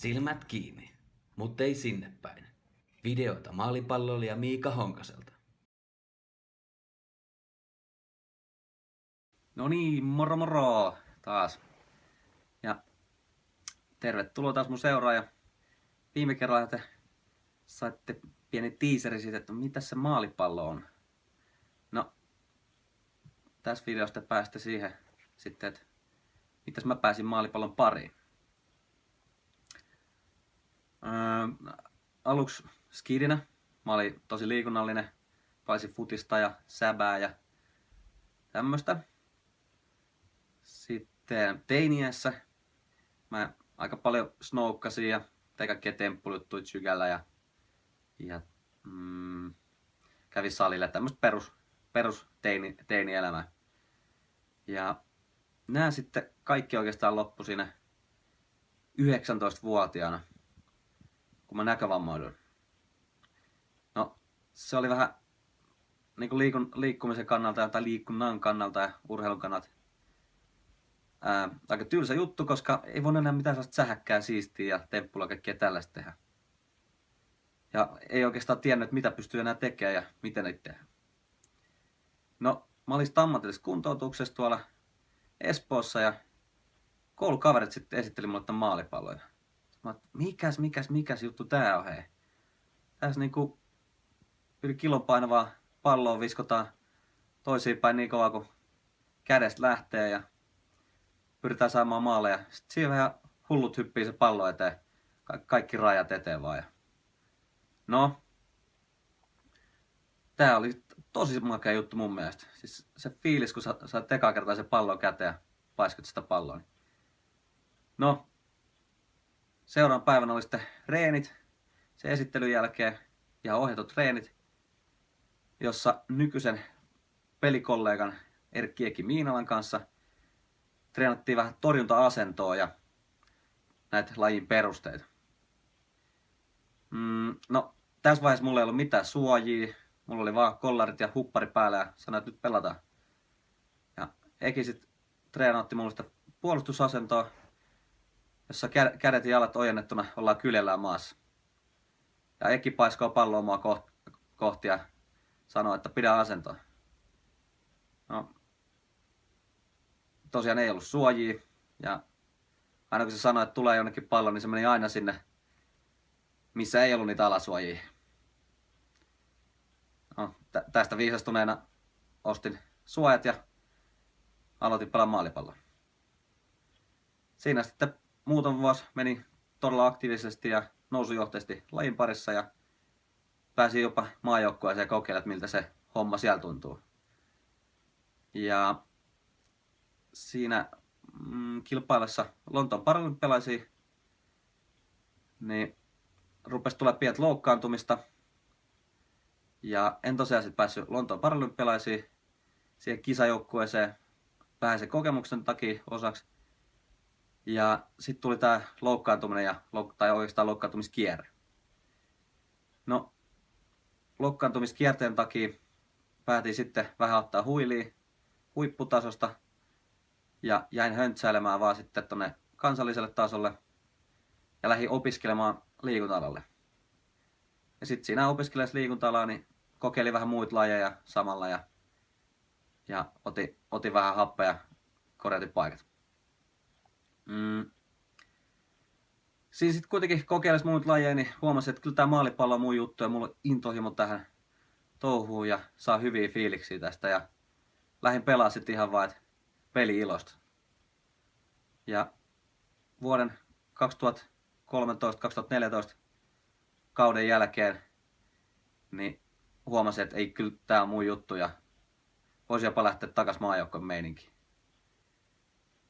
Silmät kiinni, mutta ei sinne päin. Videota maalipalloilija Miika Honkaselta. No niin, moro moro taas. Ja tervetuloa taas mun seuraaja. Viime kerralla te saitte pieni tiiseri siitä, että mitä se maalipallo on. No, tässä videosta päästä siihen sitten, että mitäs mä pääsin maalipallon pariin. Öö, aluksi skidinä. Mä olin tosi liikunnallinen. Paisin futista ja säbää ja tämmöstä. Sitten teiniässä mä aika paljon snoukkasin ja tein kaikkia temppuluttuja sykällä ja, ja mm, kävin salille tämmöistä perus, perus teini, teinielämää. Ja nämä sitten kaikki oikeastaan loppu siinä 19-vuotiaana, kun mä näkövammoiduin. No, se oli vähän niin liikun, liikkumisen kannalta tai liikunnan kannalta ja urheilun kannalta ää, aika tylsä juttu, koska ei voi enää mitään sellaista sähäkkää, siistiä ja temppula kaikkea tällaista tehdä. Ja ei oikeastaan tiennyt, mitä pystyy enää tekemään ja miten niitä tehdä. No, mä olin ammatillisessa kuntoutuksessa tuolla Espoossa ja koulukaverit sitten esitteli mulle tämän maalipalloja. Mä mikäs, mikäs, mikäs juttu tää on hei. Tässä niinku yli kilon painavaa palloa viskotaan toisiin päin niin kauan kuin kädestä lähtee ja pyritään saamaan maaleja. Sitten siinä vähän hullut hyppii se pallo eteen. Ka- kaikki rajat eteen vaan. No, tää oli tosi makea juttu mun mielestä. Siis se fiilis, kun sä saat kertaa se pallon käteen ja paiskut sitä palloa. Niin. No, seuraavan päivänä oli sitten reenit, se esittelyn jälkeen ja ohjatut treenit, jossa nykyisen pelikollegan Erkki Eki Miinalan kanssa treenattiin vähän torjunta-asentoa ja näitä lajin perusteita. Mm, no, tässä vaiheessa mulla ei ollut mitään suojia, mulla oli vaan kollarit ja huppari päällä ja sanoi, että nyt pelataan. Ja Eki sitten treenautti mulle sitä puolustusasentoa, jossa kädet ja jalat ojennettuna ollaan kyljellään maassa. Ja Eki paiskoo palloa kohti ja sanoo, että pidä asentoa. No, tosiaan ei ollut suojia ja aina kun se sanoi, että tulee jonnekin pallo, niin se meni aina sinne, missä ei ollut niitä alasuojia. No, tästä viisastuneena ostin suojat ja aloitin pelaa maalipalloa. Siinä sitten muutama vuosi meni todella aktiivisesti ja nousujohteisesti lajin parissa ja pääsin jopa maajoukkueeseen kokeilemaan, miltä se homma siellä tuntuu. Ja siinä mm, kilpailessa Lontoon paralympialaisia, niin rupesi tulla pienet loukkaantumista. Ja en tosiaan sitten päässyt Lontoon paralympialaisiin siihen kisajoukkueeseen vähän sen kokemuksen takia osaksi. Ja sitten tuli tämä loukkaantuminen ja, tai oikeastaan loukkaantumiskierre. No, loukkaantumiskierteen takia päätin sitten vähän ottaa huiliin huipputasosta ja jäin höntsäilemään vaan sitten tonne kansalliselle tasolle ja lähdin opiskelemaan liikunta Ja sitten siinä opiskellessa liikunta niin kokeilin vähän muita lajeja samalla ja, ja otin, otin vähän happea ja korjatin paikat. Mm. Siinä sitten kuitenkin kokeilisi muita lajeja, niin huomasin, että kyllä tämä maalipallo on mun juttu ja mulla on intohimo tähän touhuun ja saa hyviä fiiliksiä tästä. Ja lähdin pelaa sitten ihan että peli ilosta. Ja vuoden 2013-2014 kauden jälkeen niin huomasin, että ei kyllä tää on mun juttu ja voisi jopa lähteä takas maajoukkoon meininki.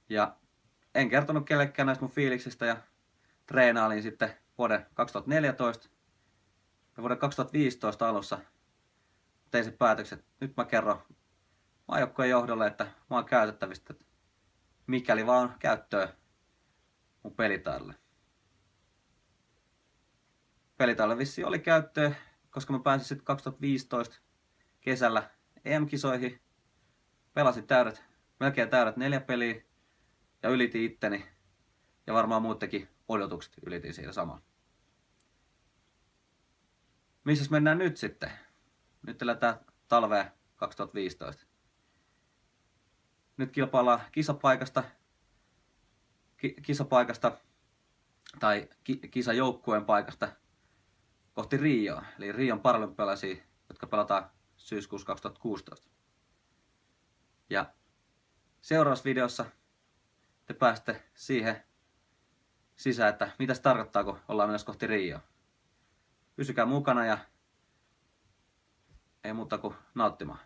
Ja en kertonut kellekään näistä mun fiiliksistä ja treenailin sitten vuoden 2014 ja vuoden 2015 alussa tein sen päätöksen, että nyt mä kerron maajoukkojen johdolle, että mä oon käytettävistä, että mikäli vaan käyttöä mun pelitaidolle. Pelitaidolle vissi oli käyttöä, koska mä pääsin sitten 2015 kesällä EM-kisoihin. Pelasin täydet, melkein täydet neljä peliä ja ylitin itteni ja varmaan muuttekin odotukset ylitin siinä samalla. Missä mennään nyt sitten? Nyt eletään talvea 2015. Nyt kilpaillaan kisapaikasta, ki, kisapaikasta tai ki, kisajoukkueen paikasta kohti Rioa, eli Rion paralympialaisia, jotka pelataan syyskuussa 2016. Ja seuraavassa videossa te pääsette siihen sisään, että mitä se tarkoittaa, kun ollaan menossa kohti Rioa. Pysykää mukana ja ei muuta kuin nauttimaan.